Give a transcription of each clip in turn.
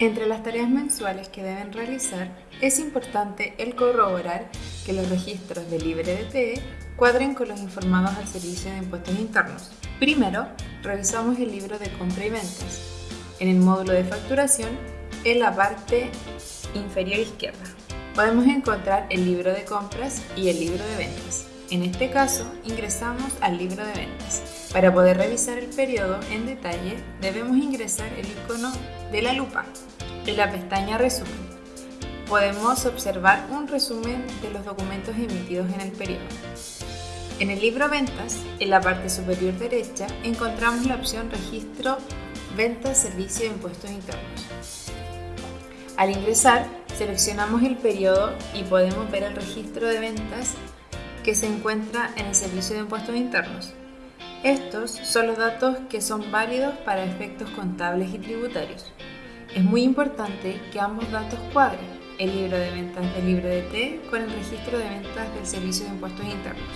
Entre las tareas mensuales que deben realizar, es importante el corroborar que los registros de libre de TE cuadren con los informados al Servicio de Impuestos Internos. Primero, revisamos el libro de compra y ventas. En el módulo de facturación, en la parte inferior izquierda, podemos encontrar el libro de compras y el libro de ventas. En este caso, ingresamos al libro de ventas. Para poder revisar el periodo en detalle, debemos ingresar el icono de la lupa en la pestaña Resumen. Podemos observar un resumen de los documentos emitidos en el periodo. En el libro Ventas, en la parte superior derecha, encontramos la opción Registro Ventas Servicio de Impuestos Internos. Al ingresar, seleccionamos el periodo y podemos ver el registro de ventas que se encuentra en el Servicio de Impuestos Internos. Estos son los datos que son válidos para efectos contables y tributarios. Es muy importante que ambos datos cuadren, el libro de ventas del libro de T con el registro de ventas del Servicio de Impuestos Internos.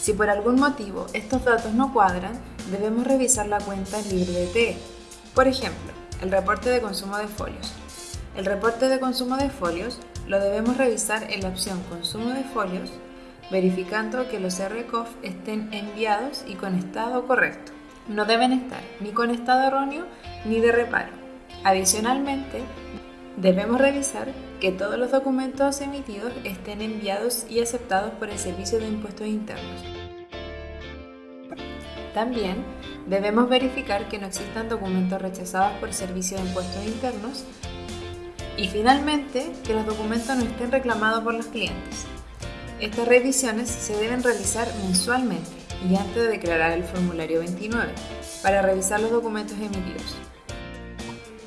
Si por algún motivo estos datos no cuadran, debemos revisar la cuenta libre de T. Por ejemplo, el reporte de consumo de folios. El reporte de consumo de folios lo debemos revisar en la opción Consumo de folios, verificando que los RCOF estén enviados y con estado correcto. No deben estar ni con estado erróneo ni de reparo. Adicionalmente, debemos revisar que todos los documentos emitidos estén enviados y aceptados por el Servicio de Impuestos Internos. También debemos verificar que no existan documentos rechazados por el Servicio de Impuestos Internos y finalmente, que los documentos no estén reclamados por los clientes. Estas revisiones se deben realizar mensualmente y antes de declarar el formulario 29 para revisar los documentos emitidos.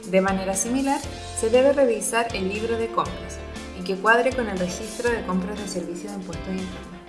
De manera similar, se debe revisar el libro de compras y que cuadre con el registro de compras de servicios de impuestos internos.